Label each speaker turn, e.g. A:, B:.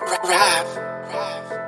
A: rap, rap, rap.